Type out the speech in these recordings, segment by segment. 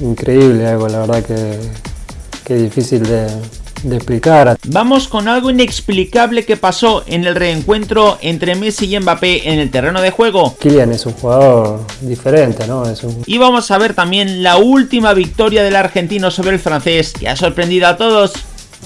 increíble, algo la verdad que, que difícil de, de explicar. Vamos con algo inexplicable que pasó en el reencuentro entre Messi y Mbappé en el terreno de juego. Kylian es un jugador diferente, ¿no? Es un... Y vamos a ver también la última victoria del argentino sobre el francés que ha sorprendido a todos.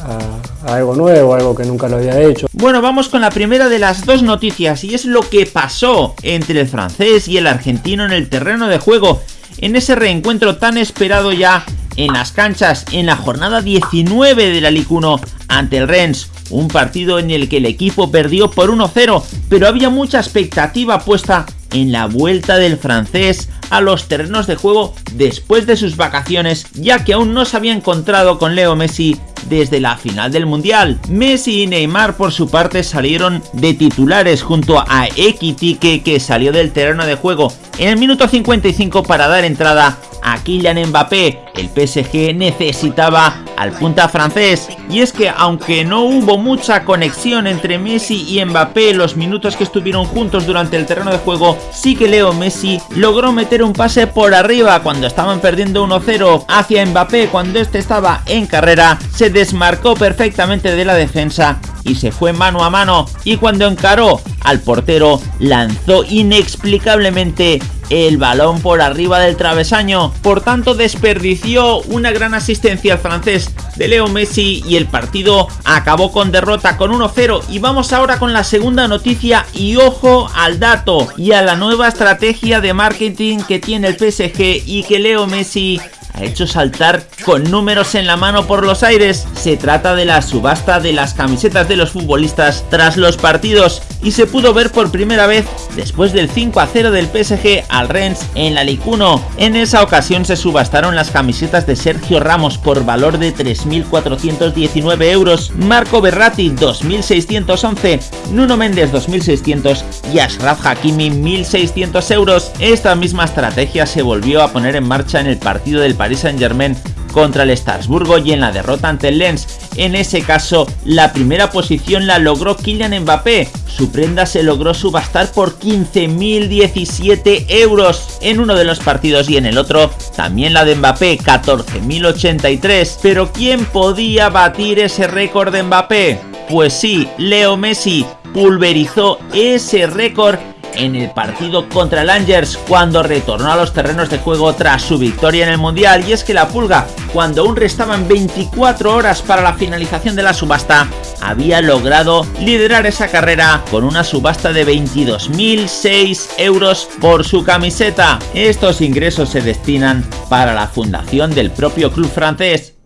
A, a algo nuevo, algo que nunca lo había hecho. Bueno, vamos con la primera de las dos noticias y es lo que pasó entre el francés y el argentino en el terreno de juego en ese reencuentro tan esperado ya en las canchas en la jornada 19 de la Ligue 1 ante el Rennes, un partido en el que el equipo perdió por 1-0, pero había mucha expectativa puesta en la vuelta del francés a los terrenos de juego después de sus vacaciones, ya que aún no se había encontrado con Leo Messi desde la final del Mundial. Messi y Neymar por su parte salieron de titulares junto a Ekitike que salió del terreno de juego en el minuto 55 para dar entrada a Kylian Mbappé. El PSG necesitaba al punta francés y es que aunque no hubo mucha conexión entre Messi y Mbappé los minutos que estuvieron juntos durante el terreno de juego, sí que Leo Messi logró meter un pase por arriba cuando estaban perdiendo 1-0 hacia Mbappé cuando este estaba en carrera, se desmarcó perfectamente de la defensa y se fue mano a mano. Y cuando encaró al portero lanzó inexplicablemente el balón por arriba del travesaño, por tanto desperdició una gran asistencia al francés de Leo Messi y el partido acabó con derrota con 1-0 y vamos ahora con la segunda noticia y ojo al dato y a la nueva estrategia de marketing que tiene el PSG y que Leo Messi ha hecho saltar con números en la mano por los aires. Se trata de la subasta de las camisetas de los futbolistas tras los partidos y se pudo ver por primera vez después del 5 a 0 del PSG al Rennes en la Ligue 1. En esa ocasión se subastaron las camisetas de Sergio Ramos por valor de 3.419 euros, Marco Berratti 2.611, Nuno Méndez 2.600 y Ashraf Hakimi 1.600 euros. Esta misma estrategia se volvió a poner en marcha en el partido del Paris Saint Germain contra el Strasburgo y en la derrota ante el Lens. En ese caso, la primera posición la logró Kylian Mbappé. Su prenda se logró subastar por 15.017 euros en uno de los partidos y en el otro también la de Mbappé, 14.083. Pero ¿quién podía batir ese récord de Mbappé? Pues sí, Leo Messi pulverizó ese récord en el partido contra el Angers cuando retornó a los terrenos de juego tras su victoria en el Mundial y es que la Pulga, cuando aún restaban 24 horas para la finalización de la subasta, había logrado liderar esa carrera con una subasta de 22.006 euros por su camiseta. Estos ingresos se destinan para la fundación del propio club francés